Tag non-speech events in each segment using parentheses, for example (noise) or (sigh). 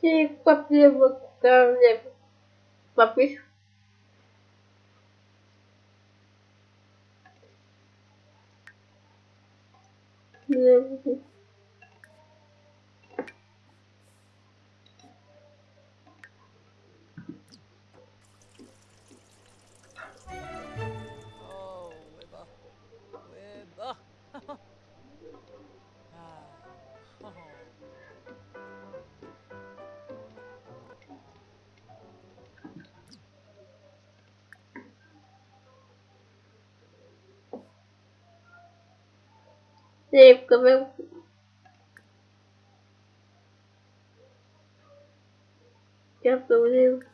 все проблемы королев. Попись. Yeah. sei, porque eu venho... Já tô vendo.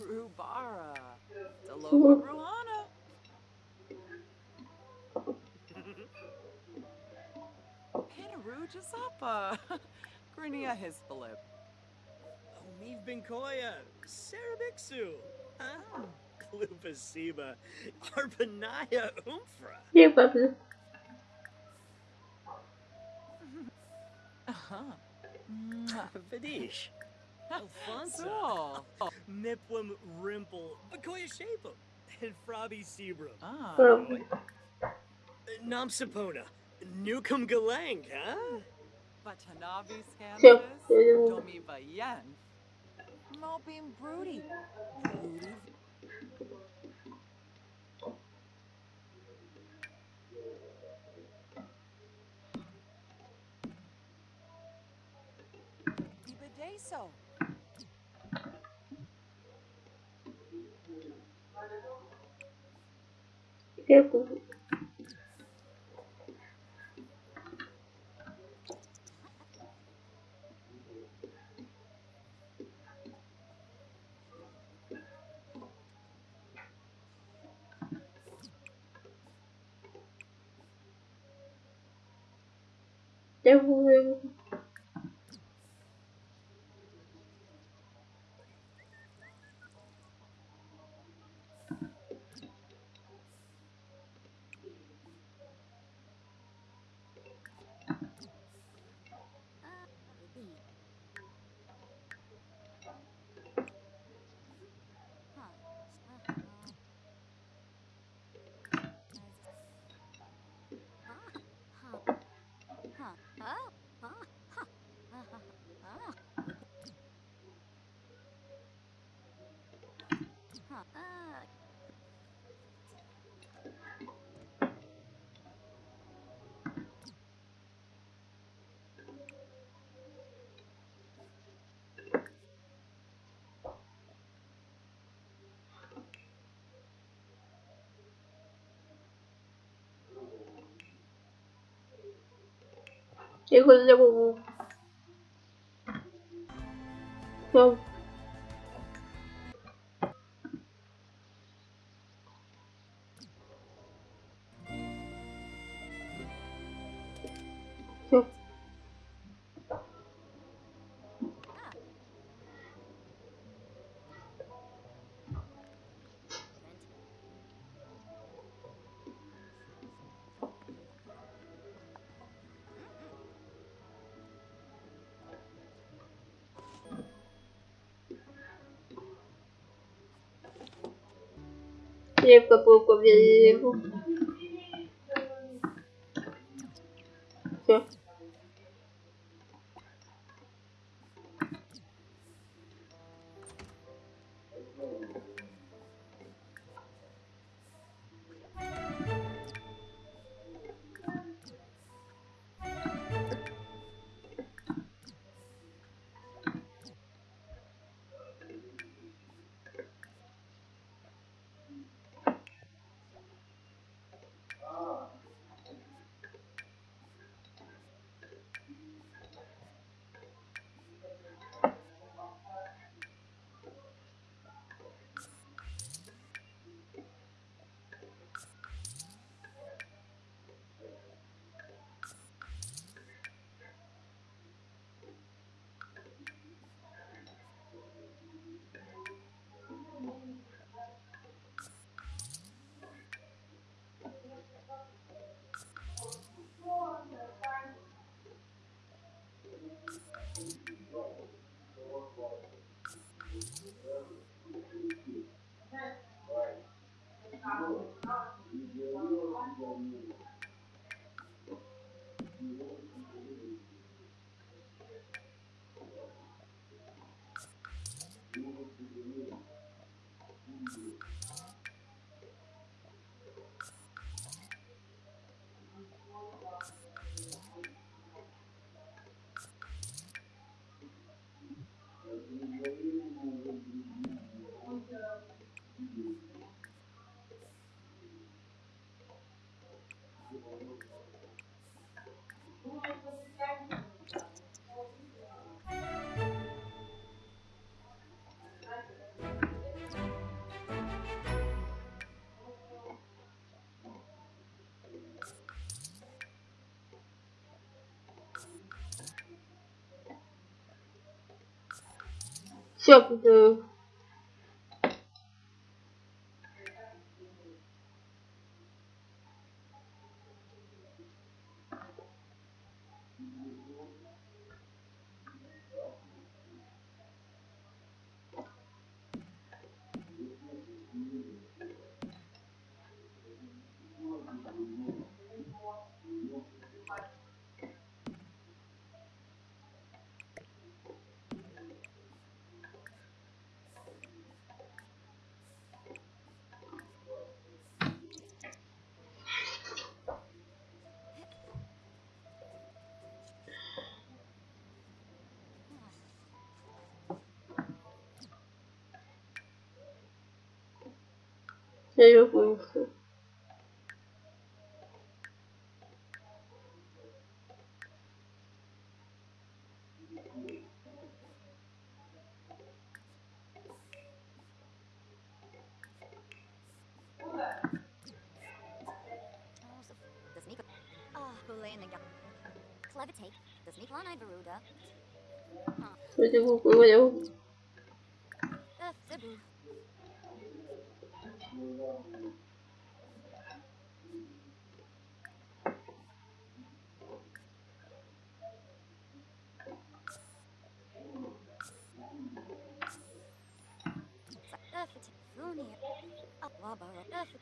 Rubara. Daloba Ruhana. Panaru Jazapa. (laughs) Grinia Hispalip. Omiv Benkoya, Sarabixu, ah, Klupasiba, Arpanaya Umfra, Đẹp cảm ơn Uh-huh. Mwah. Vadish, Alfonso, (laughs) Cool. Mipwim Rimple, Bakoya Shapum, and Frobby Sebrum, Ah. Vâng Namsapona, Newcomb Galang, huh? Watanabe Chào Scandalous. tụi yêu Domi Bayen. Mopim Broody. Broody. Ibadeso. бегу. Я буду 이거 내고. 그 что? Крепко пока верю. Все. Все, việc 저 Siapny. Serio punkty. The sneak. Ah, ثقافة ثانية أبواب ثقافة